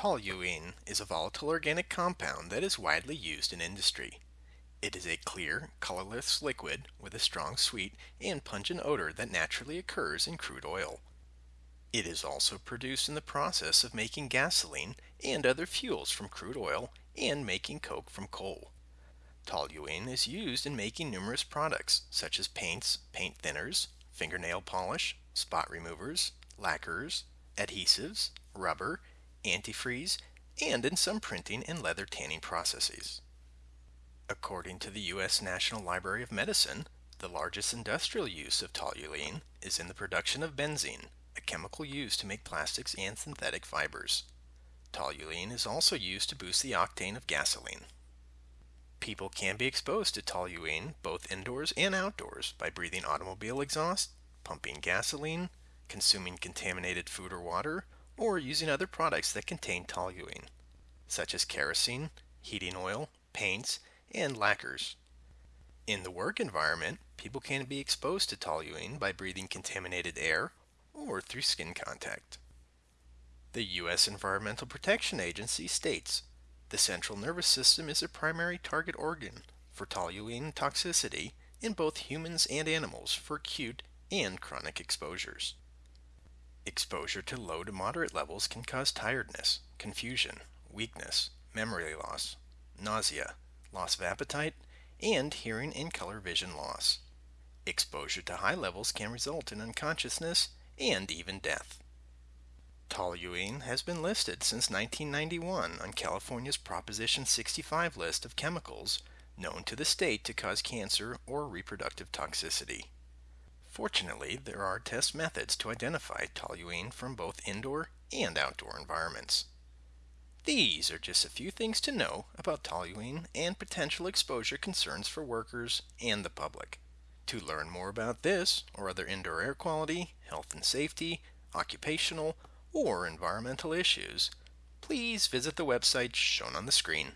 Toluene is a volatile organic compound that is widely used in industry. It is a clear, colorless liquid with a strong sweet and pungent odor that naturally occurs in crude oil. It is also produced in the process of making gasoline and other fuels from crude oil and making coke from coal. Toluene is used in making numerous products such as paints, paint thinners, fingernail polish, spot removers, lacquers, adhesives, rubber, antifreeze, and in some printing and leather tanning processes. According to the U.S. National Library of Medicine, the largest industrial use of toluene is in the production of benzene, a chemical used to make plastics and synthetic fibers. Toluene is also used to boost the octane of gasoline. People can be exposed to toluene both indoors and outdoors by breathing automobile exhaust, pumping gasoline, consuming contaminated food or water, or using other products that contain toluene, such as kerosene, heating oil, paints, and lacquers. In the work environment, people can be exposed to toluene by breathing contaminated air or through skin contact. The U.S. Environmental Protection Agency states the central nervous system is a primary target organ for toluene toxicity in both humans and animals for acute and chronic exposures. Exposure to low to moderate levels can cause tiredness, confusion, weakness, memory loss, nausea, loss of appetite, and hearing and color vision loss. Exposure to high levels can result in unconsciousness and even death. Toluene has been listed since 1991 on California's Proposition 65 list of chemicals known to the state to cause cancer or reproductive toxicity. Fortunately, there are test methods to identify toluene from both indoor and outdoor environments. These are just a few things to know about toluene and potential exposure concerns for workers and the public. To learn more about this or other indoor air quality, health and safety, occupational, or environmental issues, please visit the website shown on the screen.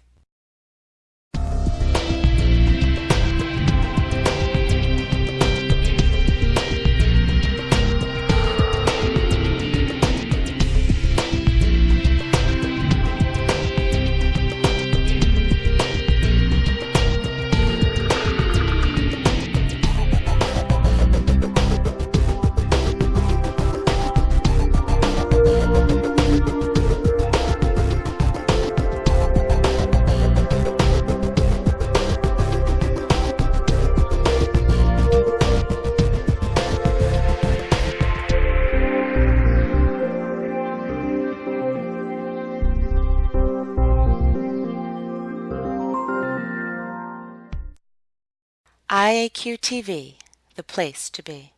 IAQ TV, the place to be.